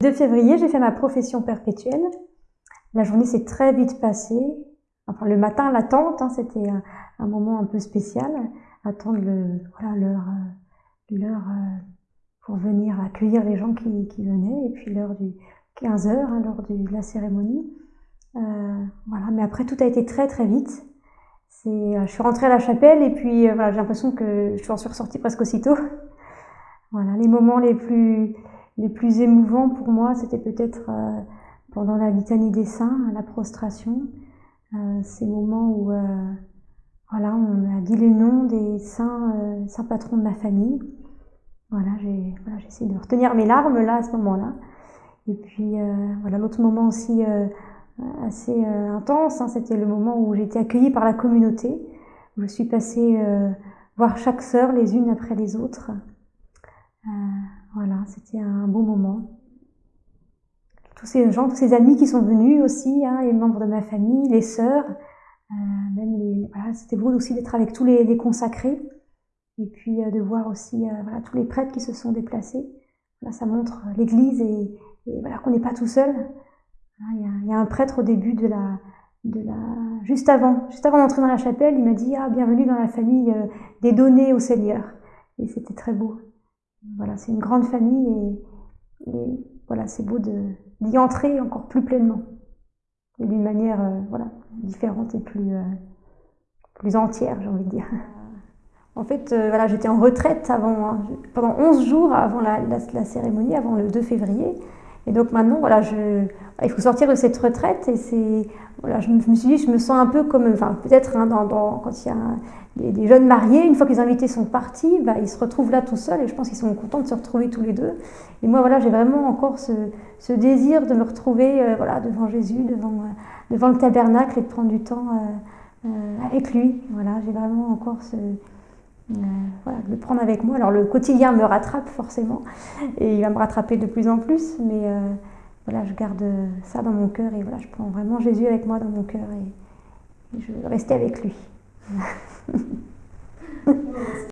2 février, j'ai fait ma profession perpétuelle. La journée s'est très vite passée. Enfin, le matin, l'attente, hein, c'était un, moment un peu spécial. Attendre l'heure le, voilà, euh, pour venir accueillir les gens qui, venaient. Et puis l'heure du 15 heures, hein, lors de la cérémonie. Euh, voilà, mais après, tout a été très très vite. Euh, je suis rentrée à la chapelle et puis euh, voilà, j'ai l'impression que je suis ressortie presque aussitôt. Voilà, les moments les plus, les plus émouvants pour moi, c'était peut-être euh, pendant la litanie des saints, la prostration, ces moments où voilà, on a dit les noms des saints, saints patrons de ma famille. Voilà, j'ai voilà, essayé de retenir mes larmes là à ce moment-là. Et puis voilà, l'autre moment aussi assez euh, intense. Hein. C'était le moment où j'ai été accueillie par la communauté, je suis passée euh, voir chaque sœur les unes après les autres. Euh, voilà, c'était un beau moment. Tous ces gens, tous ces amis qui sont venus aussi, hein, les membres de ma famille, les sœurs, même les, voilà, c'était beau aussi d'être avec tous les, consacrés et puis de voir aussi voilà, tous les prêtres qui se sont déplacés. Là, ça montre l'Église et, voilà, qu'on n'est pas tout seul. Ah, il y, a, un prêtre au début de la, de la, juste avant, juste avant d'entrer dans la chapelle, il m'a dit ah bienvenue dans la famille euh, des données au Seigneur. Et c'était très beau. Voilà, c'est une grande famille et, voilà, c'est beau d'y entrer encore plus pleinement et d'une manière euh, voilà différente et plus euh, plus entière, j'ai envie de dire. En fait, voilà, j'étais en retraite hein, pendant 11 jours avant la, la, cérémonie, avant le 2 février. Et donc maintenant, voilà, il faut sortir de cette retraite et c'est, voilà, je me, suis dit, je me sens un peu comme, enfin peut-être hein, quand il y a des, jeunes mariés, une fois que les invités sont partis, bah, ils se retrouvent là tout seuls et je pense qu'ils sont contents de se retrouver tous les deux. Et moi, voilà, j'ai vraiment encore ce, désir de me retrouver, euh, voilà, devant Jésus, devant, euh, devant le tabernacle et de prendre du temps euh, avec lui. Voilà, j'ai vraiment encore ce, de le prendre avec moi. Alors le quotidien me rattrape forcément et il va me rattraper de plus en plus, mais voilà, je garde ça dans mon cœur et voilà, je prends vraiment Jésus avec moi dans mon cœur et, et je veux rester avec lui.